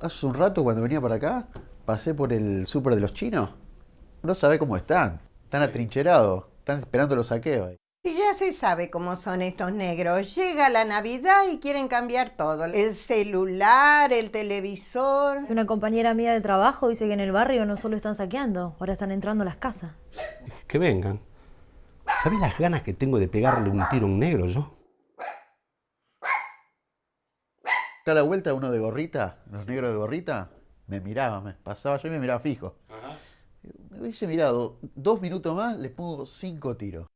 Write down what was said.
Hace un rato cuando venía para acá, pasé por el súper de los chinos. No sabe cómo están. Están atrincherados. Están esperando los saqueos. Y ya se sabe cómo son estos negros. Llega la Navidad y quieren cambiar todo. El celular, el televisor. Una compañera mía de trabajo dice que en el barrio no solo están saqueando, ahora están entrando a las casas. Que vengan. ¿Sabes las ganas que tengo de pegarle un tiro a un negro yo? Está la vuelta uno de gorrita, los negros de gorrita, me miraba, me pasaba yo y me miraba fijo. Me hubiese mirado dos minutos más, les pongo cinco tiros.